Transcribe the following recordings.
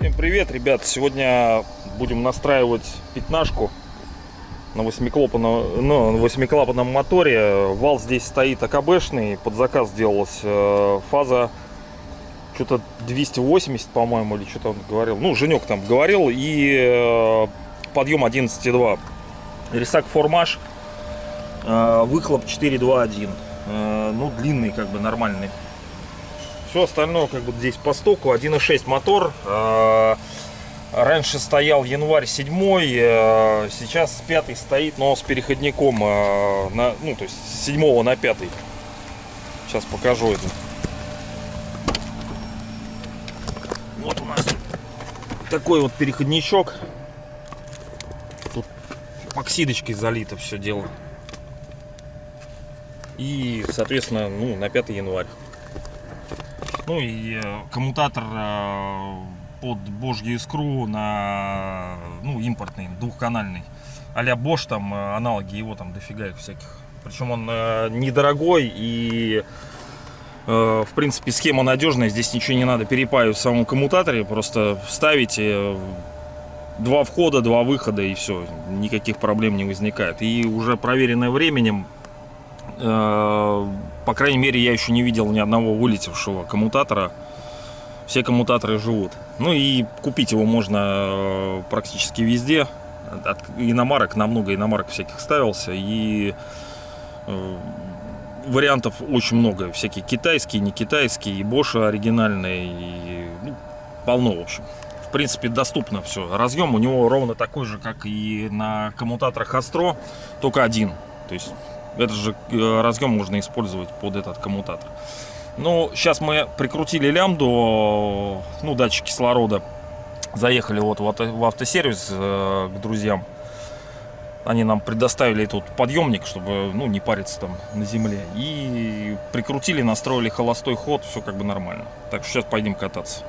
Всем привет, ребят! Сегодня будем настраивать пятнашку на восьмиклапанном, ну, на восьмиклапанном моторе. Вал здесь стоит АКБшный, под заказ делалась э, фаза что-то 280, по-моему, или что-то он говорил. Ну, Женек там говорил, и э, подъем 11,2. Рисак формаж, выхлоп 4,2,1. Э, ну, длинный, как бы нормальный. Все остальное как бы здесь по стоку. 1.6 мотор. Э, Раньше стоял январь 7, э, сейчас 5 стоит, но с переходником, э, на, ну то есть с 7 на 5. Сейчас покажу это. Вот у нас такой вот переходничок. Тут оксидочкой залито все дело. И, соответственно, ну, на 5 январь. Ну и э, коммутатор э, под божью искру на, ну, импортный, двухканальный. А-ля Bosch, там э, аналоги его там дофига их всяких. Причем он э, недорогой и э, в принципе схема надежная. Здесь ничего не надо перепаивать в самом коммутаторе. Просто ставите два входа, два выхода и все. Никаких проблем не возникает. И уже проверенное временем по крайней мере, я еще не видел ни одного вылетевшего коммутатора. Все коммутаторы живут. Ну и купить его можно э, практически везде. От иномарок, на много иномарок всяких ставился. И э, вариантов очень много. Всякие китайские, не китайские, и Bosch оригинальные, и ну, полно, в общем. В принципе, доступно все. Разъем у него ровно такой же, как и на коммутаторах Astro, только один. То есть этот же э, разъем можно использовать под этот коммутатор. Ну, сейчас мы прикрутили лямбду, ну, датчик кислорода. Заехали вот в автосервис э, к друзьям. Они нам предоставили тут подъемник, чтобы ну, не париться там на земле. И прикрутили, настроили холостой ход, все как бы нормально. Так что сейчас пойдем кататься.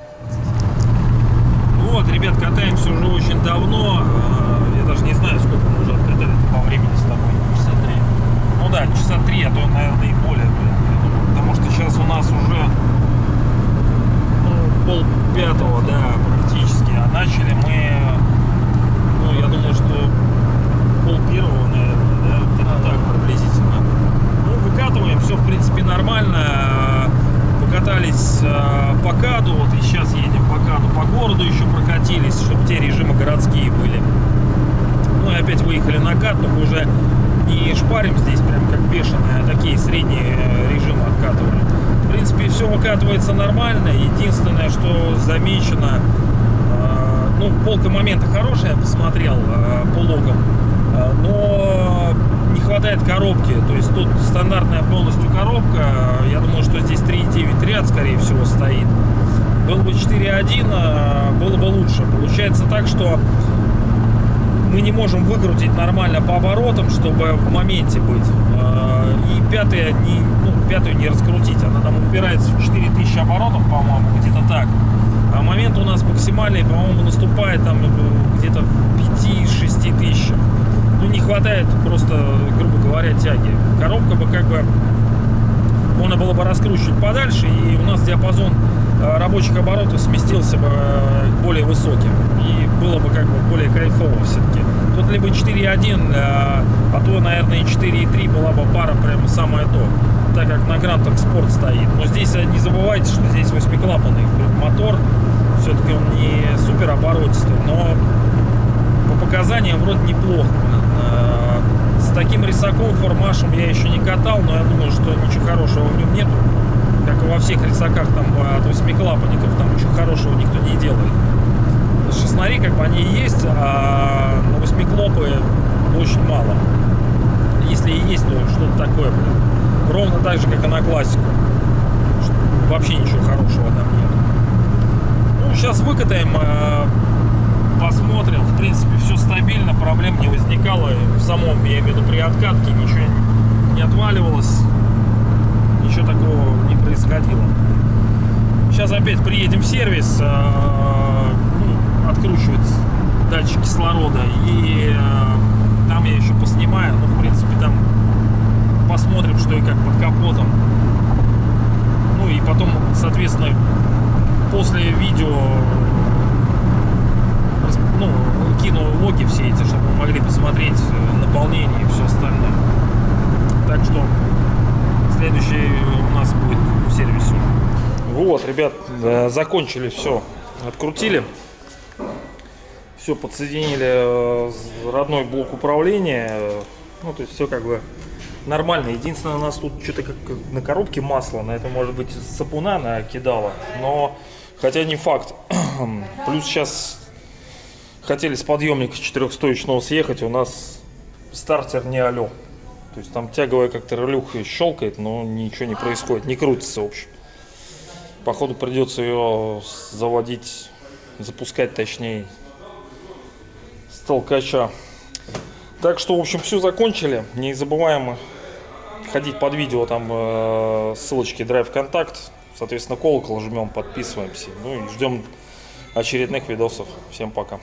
Вот, ребят, катаемся уже очень давно. Э, я даже не знаю, сколько мы уже откатали по времени с тобой часа три, а наверное, и более. Потому что сейчас у нас уже ну, пол пятого, да, практически. А начали мы, ну, я думаю, что пол первого, наверное, да, где-то так приблизительно. Ну, выкатываем, все, в принципе, нормально. Покатались э, по каду, вот и сейчас едем по каду, по городу еще прокатились, чтобы те режимы городские были. Ну и опять выехали на кат, только уже не шпарим здесь прям как бешеные, а такие средние э, режимы откатываем. В принципе, все выкатывается нормально. Единственное, что замечено, э, ну, полка момента хорошая, я посмотрел э, по логам, но не хватает коробки. То есть тут стандартная полностью коробка. Я думаю, что здесь 3.9 ряд, скорее всего, стоит. Был бы 4.1, было бы лучше. Получается так, что мы не можем выкрутить нормально по оборотам, чтобы в моменте быть. А, и пятая не, ну, пятую не раскрутить. Она там упирается в 4000 оборотов, по-моему, где-то так. А момент у нас максимальный, по-моему, наступает там э, где-то в 5-6 тысячах. Ну, не хватает просто, грубо говоря, тяги. Коробка бы как бы можно было бы раскручивать подальше, и у нас диапазон э, рабочих оборотов сместился бы э, более высоким. И было бы как бы более кайфово все-таки. Тут либо 4.1, а, а то, наверное, и 4.3 была бы пара прямо самое то, так как на Grand Sport стоит. Но здесь не забывайте, что здесь восьмиклапанный мотор, все-таки он не супер оборотистый, но по показаниям вроде неплохо. А, таким рисаком, формашем я еще не катал, но я думаю, что ничего хорошего в нем нету. Как и во всех рисаках там от восьмиклапанников, там ничего хорошего никто не делает шестнари как бы они есть, а восьмиклопы очень мало. Если и есть, то что-то такое, блин. Ровно так же, как и на классику. Вообще ничего хорошего там нет. Ну, сейчас выкатаем, а, посмотрим. В принципе, все стабильно, проблем не возникало. В самом, я имею в виду, при откатке ничего не отваливалось. Ничего такого не происходило. Сейчас опять приедем в сервис, а, откручивать датчик кислорода. И э, там я еще поснимаю. Ну, в принципе, там капотом. Ну и потом, соответственно, после видео ну, кину логи все эти, чтобы вы могли посмотреть э, наполнение и все остальное. Так что следующий у нас будет в сервисе. Вот, ребят, э, закончили все. Открутили. Все, подсоединили э, родной блок управления. Ну, то есть все как бы нормально. Единственное, у нас тут что-то как на коробке масло. На это может быть сапуна накидала. Но, хотя не факт. Плюс сейчас хотели с подъемника четырехстоечного съехать. У нас стартер не алё. То есть там тяговая как-то релюха щелкает, но ничего не происходит, не крутится, в общем. Походу придется ее заводить, запускать точнее с толкача. Так что, в общем, все закончили. Не забываем ходить под видео, там э, ссылочки Drive Контакт. Соответственно, колокол жмем, подписываемся. Ну и ждем очередных видосов. Всем пока.